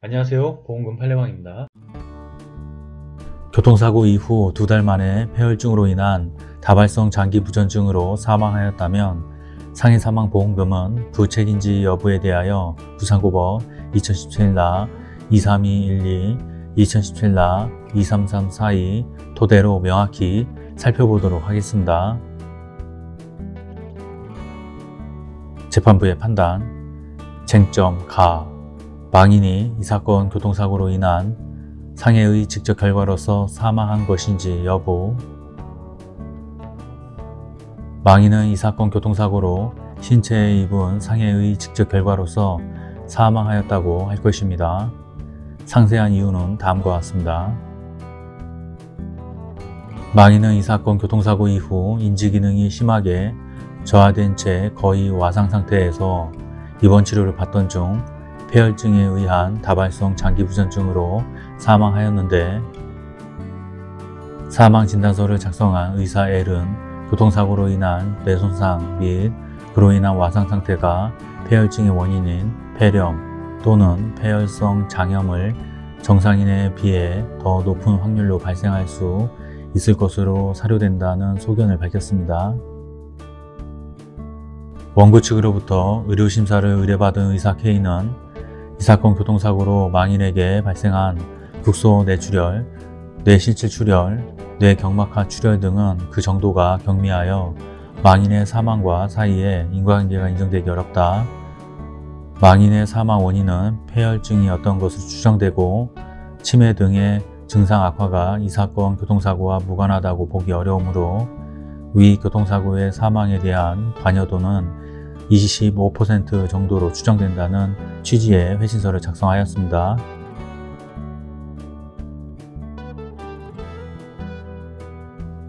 안녕하세요. 보험금 팔례방입니다. 교통사고 이후 두 달 만에 폐혈증으로 인한 다발성 장기 부전증으로 사망하였다면 상해 사망 보험금은 부책인지 여부에 대하여 부산고법 2017나 23212, 2017나 23342 토대로 명확히 살펴보도록 하겠습니다. 재판부의 판단 쟁점 가 망인이 이 사건 교통사고로 인한 상해의 직접 결과로서 사망한 것인지 여부 망인은 이 사건 교통사고로 신체에 입은 상해의 직접 결과로서 사망하였다고 할 것입니다. 상세한 이유는 다음과 같습니다. 망인은 이 사건 교통사고 이후 인지기능이 심하게 저하된 채 거의 와상 상태에서 입원 치료를 받던 중 폐혈증에 의한 다발성 장기부전증으로 사망하였는데 사망진단서를 작성한 의사 L은 교통사고로 인한 뇌손상 및 그로 인한 와상 상태가 폐혈증의 원인인 폐렴 또는 폐혈성 장염을 정상인에 비해 더 높은 확률로 발생할 수 있을 것으로 사료된다는 소견을 밝혔습니다. 원고 측으로부터 의료심사를 의뢰받은 의사 K는 이 사건 교통사고로 망인에게 발생한 국소 뇌출혈, 뇌실질 출혈, 뇌경막하 출혈 등은 그 정도가 경미하여 망인의 사망과 사이에 인과관계가 인정되기 어렵다. 망인의 사망 원인은 폐혈증이었던 것으로 추정되고 치매 등의 증상 악화가 이 사건 교통사고와 무관하다고 보기 어려우므로 위 교통사고의 사망에 대한 관여도는 25% 정도로 추정된다는 취지의 회신서를 작성하였습니다.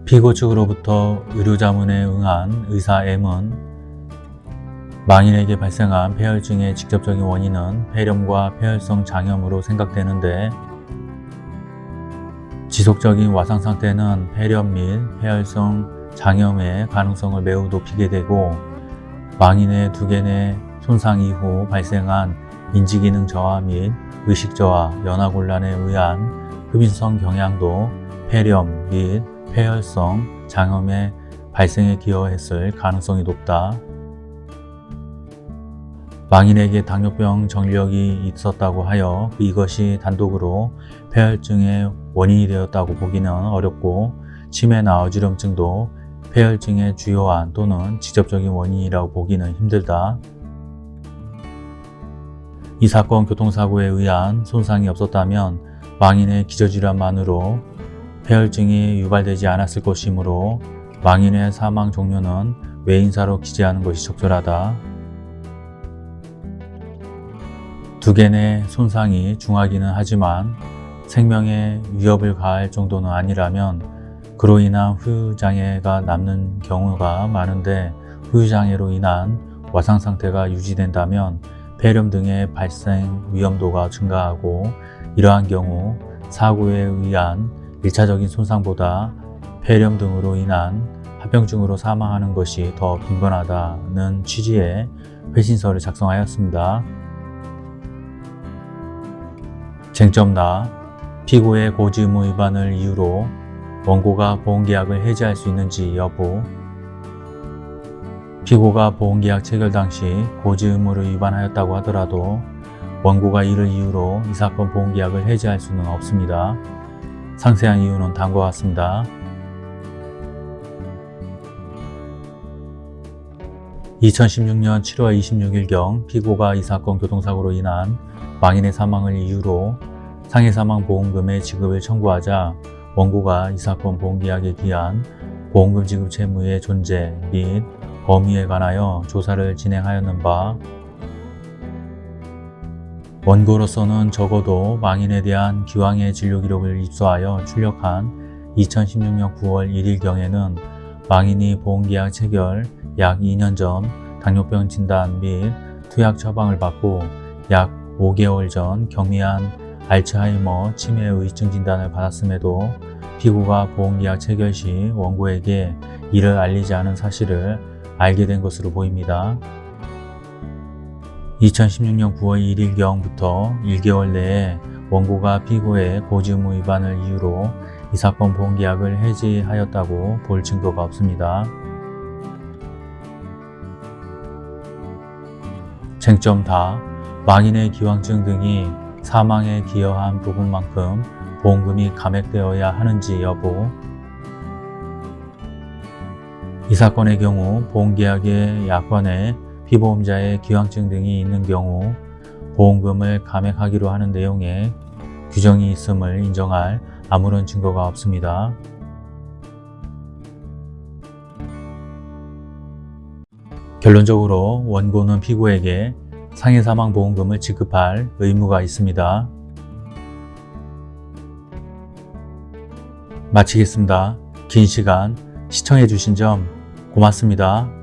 피고 측으로부터 의료자문에 응한 의사 M은 망인에게 발생한 폐혈증의 직접적인 원인은 폐렴과 폐혈성 장염으로 생각되는데 지속적인 와상 상태는 폐렴 및 폐혈성 장염의 가능성을 매우 높이게 되고 망인의 두개내 손상 이후 발생한 인지기능 저하 및 의식 저하, 연화곤란에 의한 흡인성 경향도 폐렴 및 폐혈성 장염의 발생에 기여했을 가능성이 높다. 망인에게 당뇨병 정력이 있었다고 하여 이것이 단독으로 폐혈증의 원인이 되었다고 보기는 어렵고 치매나 어지럼증도 폐혈증의 주요한 또는 직접적인 원인이라고 보기는 힘들다. 이 사건 교통사고에 의한 손상이 없었다면 망인의 기저질환만으로 폐혈증이 유발되지 않았을 것이므로 망인의 사망 종료는 외인사로 기재하는 것이 적절하다. 두 개의 손상이 중하기는 하지만 생명에 위협을 가할 정도는 아니라면 그로 인한 후유장애가 남는 경우가 많은데 후유장애로 인한 와상 상태가 유지된다면 폐렴 등의 발생 위험도가 증가하고 이러한 경우 사고에 의한 1차적인 손상보다 폐렴 등으로 인한 합병증으로 사망하는 것이 더 빈번하다는 취지의 회신서를 작성하였습니다. 쟁점 나 피고의 고지 의무 위반을 이유로 원고가 보험계약을 해지할 수 있는지 여부 피고가 보험계약 체결 당시 고지 의무를 위반하였다고 하더라도 원고가 이를 이유로 이 사건 보험계약을 해지할 수는 없습니다. 상세한 이유는 다음과 같습니다. 2016년 7월 26일경 피고가 이 사건 교통사고로 인한 망인의 사망을 이유로 상해사망보험금의 지급을 청구하자 원고가 이 사건 보험계약에 기한 보험금 지급 채무의 존재 및 범위에 관하여 조사를 진행하였는 바 원고로서는 적어도 망인에 대한 기왕의 진료 기록을 입수하여 출력한 2016년 9월 1일경에는 망인이 보험계약 체결 약 2년 전 당뇨병 진단 및 투약 처방을 받고 약 5개월 전 경미한 알츠하이머 치매 의증 진단을 받았음에도 피고가 보험계약 체결 시 원고에게 이를 알리지 않은 사실을 알게 된 것으로 보입니다. 2016년 9월 1일경부터 1개월 내에 원고가 피고의 고지의무 위반을 이유로 이 사건 보험계약을 해지하였다고 볼 증거가 없습니다. 쟁점 다 망인의 기왕증 등이 사망에 기여한 부분만큼 보험금이 감액되어야 하는지 여부 이 사건의 경우 보험계약의 약관에 피보험자의 기왕증 등이 있는 경우 보험금을 감액하기로 하는 내용의 규정이 있음을 인정할 아무런 증거가 없습니다. 결론적으로 원고는 피고에게 상해사망보험금을 지급할 의무가 있습니다. 마치겠습니다. 긴 시간 시청해주신 점 고맙습니다.